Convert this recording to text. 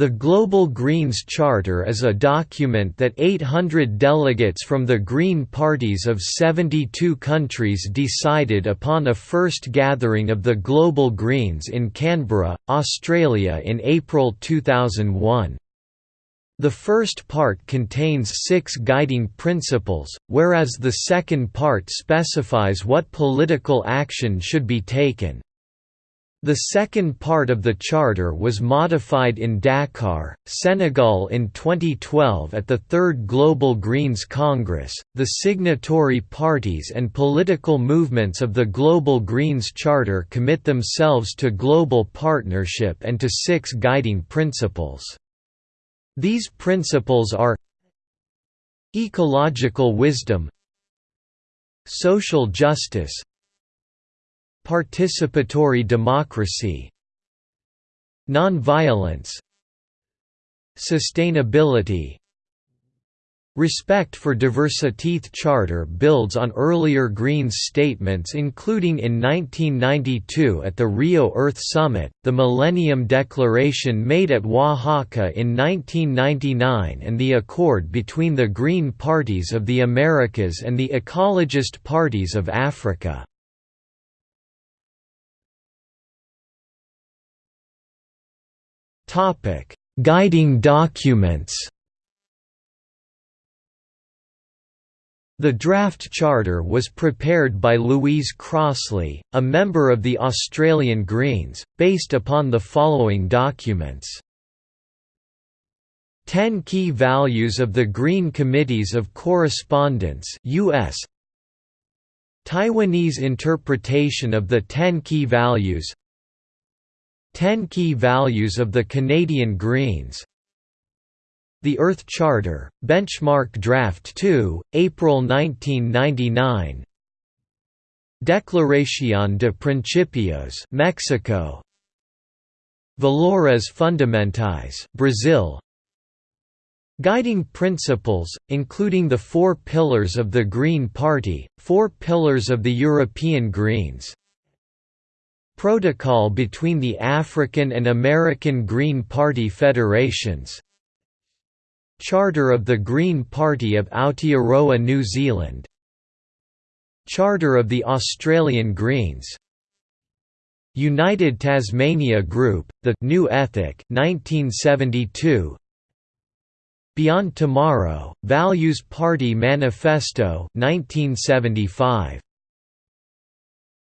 The Global Greens Charter is a document that 800 delegates from the Green parties of 72 countries decided upon a first gathering of the Global Greens in Canberra, Australia in April 2001. The first part contains six guiding principles, whereas the second part specifies what political action should be taken. The second part of the charter was modified in Dakar, Senegal in 2012 at the Third Global Greens Congress. The signatory parties and political movements of the Global Greens Charter commit themselves to global partnership and to six guiding principles. These principles are ecological wisdom, social justice, Participatory democracy Non-violence Sustainability Respect for diversity Charter builds on earlier Greens statements including in 1992 at the Rio Earth Summit, the Millennium Declaration made at Oaxaca in 1999 and the accord between the Green Parties of the Americas and the Ecologist Parties of Africa. Topic: Guiding documents. The draft charter was prepared by Louise Crossley, a member of the Australian Greens, based upon the following documents. 10 Key Values of the Green Committees of Correspondence US Taiwanese interpretation of the 10 key values 10 Key Values of the Canadian Greens. The Earth Charter, Benchmark Draft 2, April 1999 Declaración de Principios Mexico. Valores Fundamentais Brazil. Guiding principles, including the four pillars of the Green Party, four pillars of the European Greens, Protocol between the African and American Green Party federations. Charter of the Green Party of Aotearoa New Zealand. Charter of the Australian Greens. United Tasmania Group, The New Ethic 1972 Beyond Tomorrow, Values Party Manifesto 1975